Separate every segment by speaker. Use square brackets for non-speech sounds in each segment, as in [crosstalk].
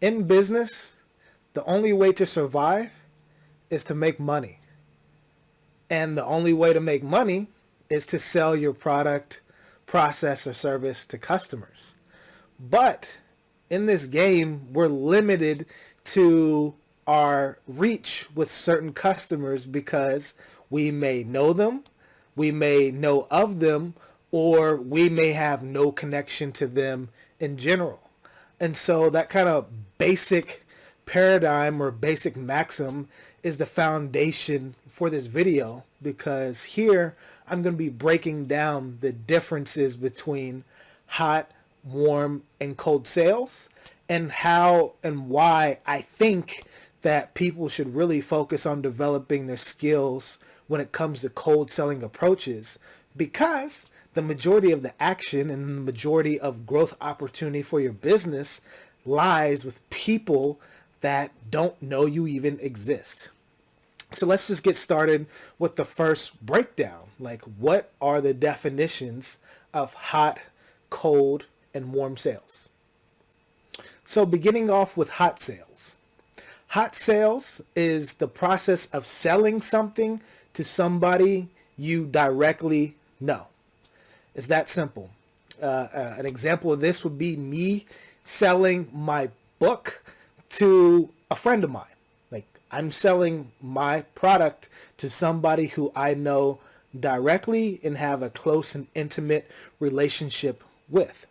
Speaker 1: in business, the only way to survive is to make money. And the only way to make money is to sell your product, process, or service to customers. But in this game, we're limited to our reach with certain customers because we may know them, we may know of them, or we may have no connection to them in general. And so that kind of basic paradigm or basic maxim is the foundation for this video because here I'm going to be breaking down the differences between hot, warm, and cold sales and how and why I think that people should really focus on developing their skills when it comes to cold selling approaches because the majority of the action and the majority of growth opportunity for your business lies with people that don't know you even exist. So let's just get started with the first breakdown. Like what are the definitions of hot, cold, and warm sales? So beginning off with hot sales. Hot sales is the process of selling something to somebody you directly know. It's that simple. Uh, uh, an example of this would be me selling my book to a friend of mine. Like I'm selling my product to somebody who I know directly and have a close and intimate relationship with.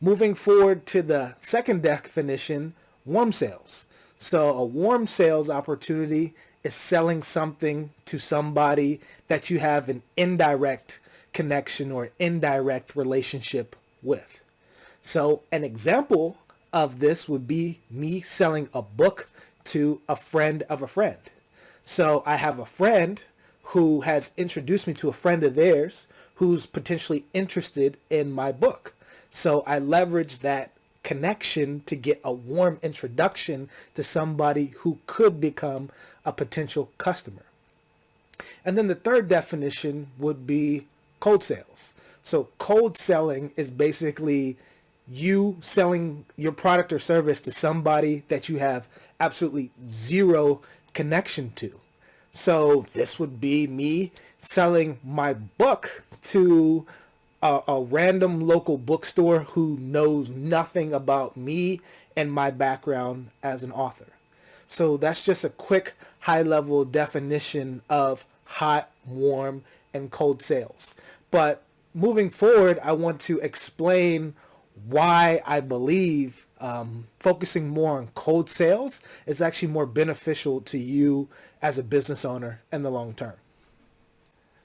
Speaker 1: Moving forward to the second definition, warm sales. So a warm sales opportunity is selling something to somebody that you have an indirect connection or indirect relationship with. So an example of this would be me selling a book to a friend of a friend. So I have a friend who has introduced me to a friend of theirs who's potentially interested in my book. So I leverage that connection to get a warm introduction to somebody who could become a potential customer. And then the third definition would be cold sales. So cold selling is basically you selling your product or service to somebody that you have absolutely zero connection to. So this would be me selling my book to a, a, random local bookstore who knows nothing about me and my background as an author. So that's just a quick high level definition of hot, warm, and cold sales. But moving forward, I want to explain why I believe um, focusing more on cold sales is actually more beneficial to you as a business owner in the long term.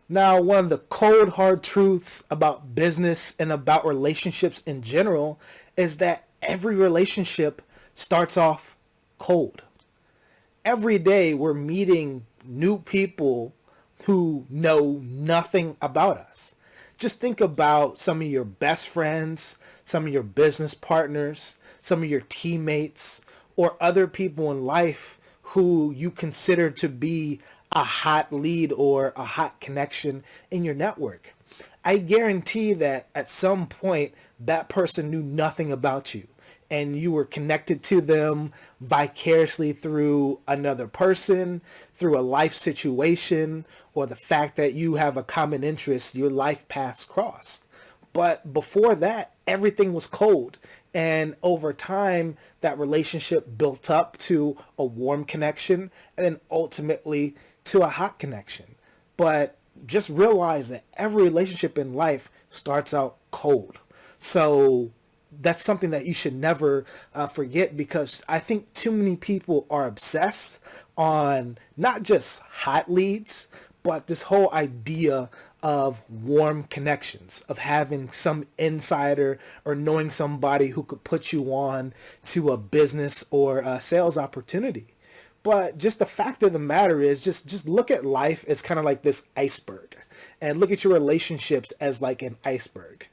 Speaker 1: Now, one of the cold hard truths about business and about relationships in general is that every relationship starts off cold. Every day we're meeting new people who know nothing about us. Just think about some of your best friends, some of your business partners, some of your teammates, or other people in life who you consider to be a hot lead or a hot connection in your network. I guarantee that at some point that person knew nothing about you and you were connected to them vicariously through another person, through a life situation, or the fact that you have a common interest, your life paths crossed. But before that, everything was cold. And over time, that relationship built up to a warm connection and then ultimately to a hot connection. But just realize that every relationship in life starts out cold. So that's something that you should never uh, forget because I think too many people are obsessed on not just hot leads, but this whole idea of warm connections, of having some insider or knowing somebody who could put you on to a business or a sales opportunity. But just the fact of the matter is just, just look at life as kind of like this iceberg and look at your relationships as like an iceberg.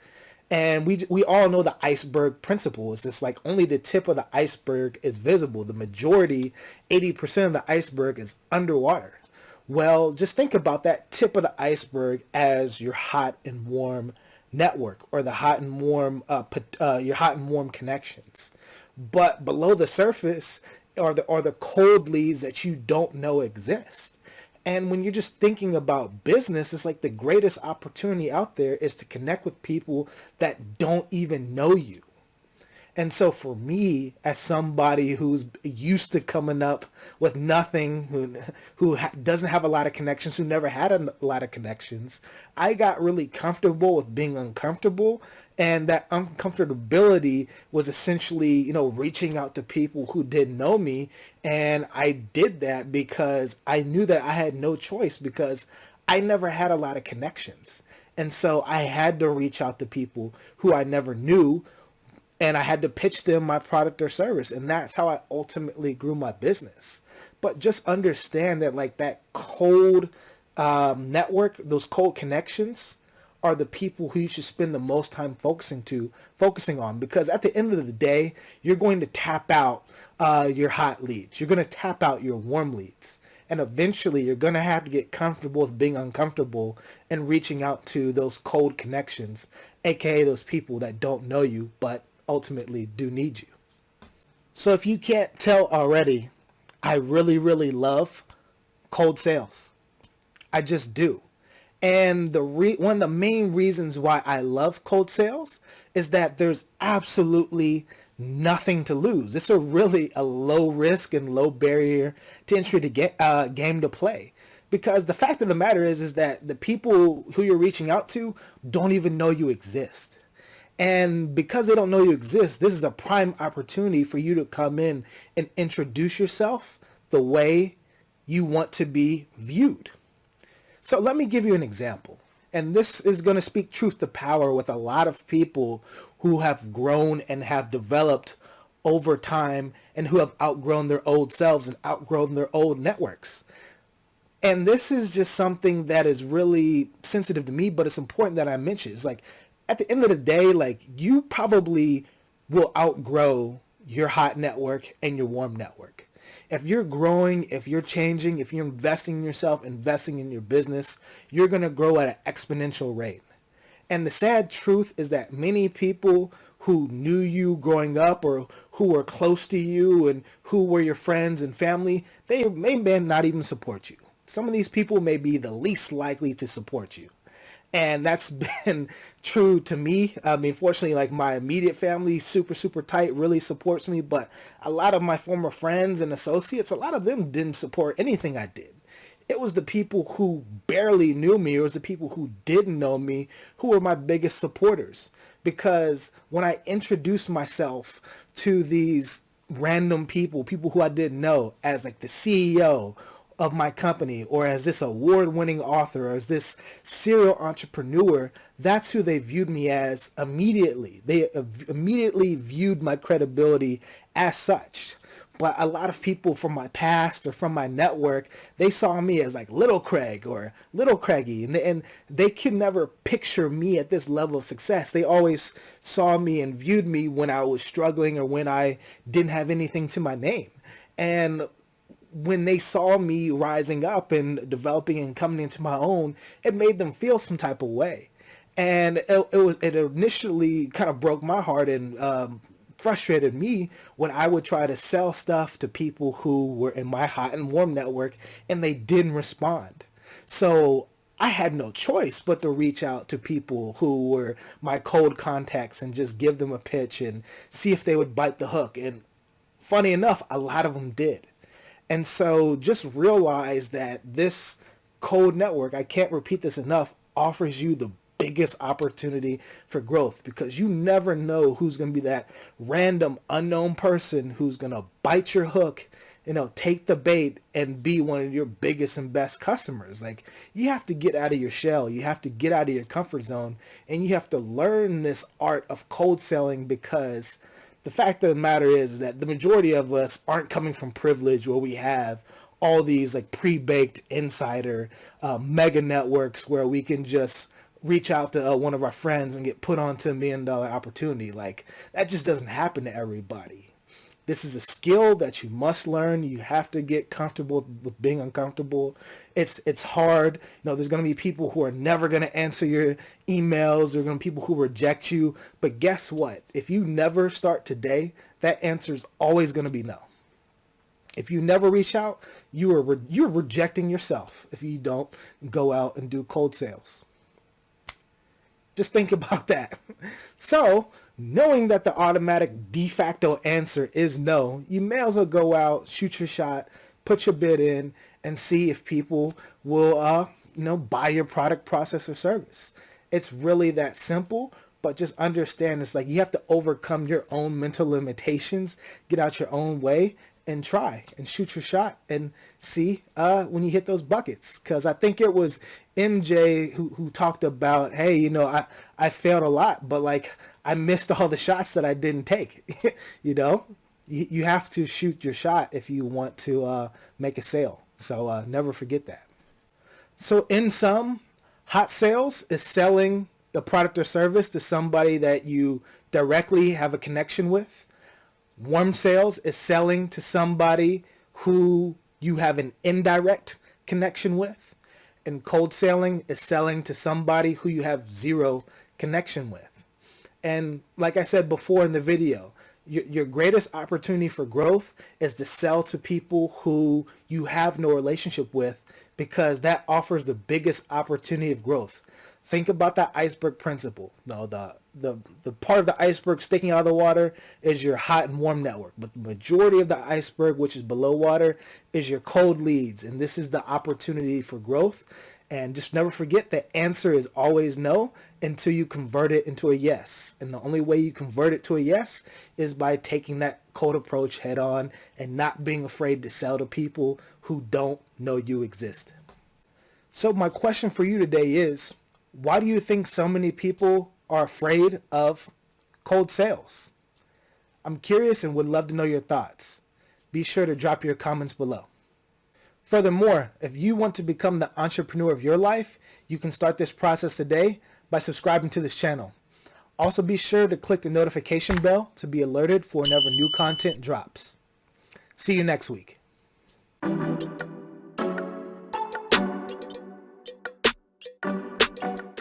Speaker 1: And we, we all know the iceberg principle. It's just like only the tip of the iceberg is visible. The majority, 80% of the iceberg is underwater. Well, just think about that tip of the iceberg as your hot and warm network or the hot and warm, uh, uh, your hot and warm connections. but below the surface are the are the cold leads that you don't know exist. And when you're just thinking about business, it's like the greatest opportunity out there is to connect with people that don't even know you. And so for me, as somebody who's used to coming up with nothing, who who ha doesn't have a lot of connections, who never had a lot of connections, I got really comfortable with being uncomfortable. And that uncomfortability was essentially, you know, reaching out to people who didn't know me. And I did that because I knew that I had no choice because I never had a lot of connections. And so I had to reach out to people who I never knew and I had to pitch them my product or service. And that's how I ultimately grew my business. But just understand that like that cold um, network, those cold connections are the people who you should spend the most time focusing to focusing on because at the end of the day you're going to tap out uh, your hot leads you're going to tap out your warm leads and eventually you're going to have to get comfortable with being uncomfortable and reaching out to those cold connections aka those people that don't know you but ultimately do need you. So if you can't tell already, I really, really love cold sales. I just do. And the re one of the main reasons why I love cold sales is that there's absolutely nothing to lose. It's a really a low risk and low barrier to entry to get uh, game to play. Because the fact of the matter is, is that the people who you're reaching out to don't even know you exist. And because they don't know you exist, this is a prime opportunity for you to come in and introduce yourself the way you want to be viewed. So let me give you an example. And this is going to speak truth to power with a lot of people who have grown and have developed over time and who have outgrown their old selves and outgrown their old networks. And this is just something that is really sensitive to me, but it's important that I mention. It's like at the end of the day, like you probably will outgrow your hot network and your warm network. If you're growing, if you're changing, if you're investing in yourself, investing in your business, you're going to grow at an exponential rate. And the sad truth is that many people who knew you growing up or who were close to you and who were your friends and family, they may not even support you. Some of these people may be the least likely to support you and that's [laughs] been true to me. I mean fortunately like my immediate family super super tight really supports me. But a lot of my former friends and associates a lot of them didn't support anything i did. It was the people who barely knew me. It was the people who didn't know me who were my biggest supporters. Because when i introduced myself to these random people people who i didn't know as like the ceo of my company or as this award-winning author or as this serial entrepreneur that's who they viewed me as immediately. They uh, immediately viewed my credibility as such. But a lot of people from my past or from my network they saw me as like little craig or little craigie and they, and they could never picture me at this level of success. They always saw me and viewed me when i was struggling or when i didn't have anything to my name. And when they saw me rising up and developing and coming into my own, it made them feel some type of way. And it, it was it initially kind of broke my heart and um, frustrated me when I would try to sell stuff to people who were in my hot and warm network and they didn't respond. So I had no choice but to reach out to people who were my cold contacts and just give them a pitch and see if they would bite the hook. And funny enough, a lot of them did. And so just realize that this code network, I can't repeat this enough, offers you the biggest opportunity for growth because you never know who's going to be that random unknown person who's going to bite your hook you know take the bait and be one of your biggest and best customers. Like you have to get out of your shell you have to get out of your comfort zone and you have to learn this art of cold selling because the fact of the matter is, is that the majority of us aren't coming from privilege where we have all these like pre-baked insider uh, mega networks where we can just reach out to uh, one of our friends and get put onto a million dollar opportunity. Like that just doesn't happen to everybody. This is a skill that you must learn. You have to get comfortable with being uncomfortable. It's it's hard. You know, there's going to be people who are never going to answer your emails. There's going to be people who reject you. But guess what? If you never start today, that answer is always going to be no. If you never reach out, you are re you're rejecting yourself if you don't go out and do cold sales. Just think [laughs] about that. So, knowing that the automatic de facto answer is no, you may as well go out, shoot your shot, put your bid in, and see if people will, uh, you know, buy your product, process, or service. It's really that simple but just understand it's like you have to overcome your own mental limitations get out your own way and try and shoot your shot and see uh, when you hit those buckets. Because I think it was MJ who, who talked about, hey, you know, I, I failed a lot, but like I missed all the shots that I didn't take. [laughs] you know, you, you have to shoot your shot if you want to uh, make a sale. So uh, never forget that. So in sum, hot sales is selling the product or service to somebody that you directly have a connection with Warm sales is selling to somebody who you have an indirect connection with. And cold selling is selling to somebody who you have zero connection with. And like I said before in the video, your, your greatest opportunity for growth is to sell to people who you have no relationship with because that offers the biggest opportunity of growth. Think about that iceberg principle. No, the the the part of the iceberg sticking out of the water is your hot and warm network, but the majority of the iceberg, which is below water, is your cold leads, and this is the opportunity for growth. And just never forget the answer is always no until you convert it into a yes. And the only way you convert it to a yes is by taking that cold approach head on and not being afraid to sell to people who don't know you exist. So my question for you today is, why do you think so many people are afraid of cold sales? I'm curious and would love to know your thoughts. Be sure to drop your comments below. Furthermore, if you want to become the entrepreneur of your life, you can start this process today by subscribing to this channel. Also be sure to click the notification bell to be alerted for whenever new content drops. See you next week.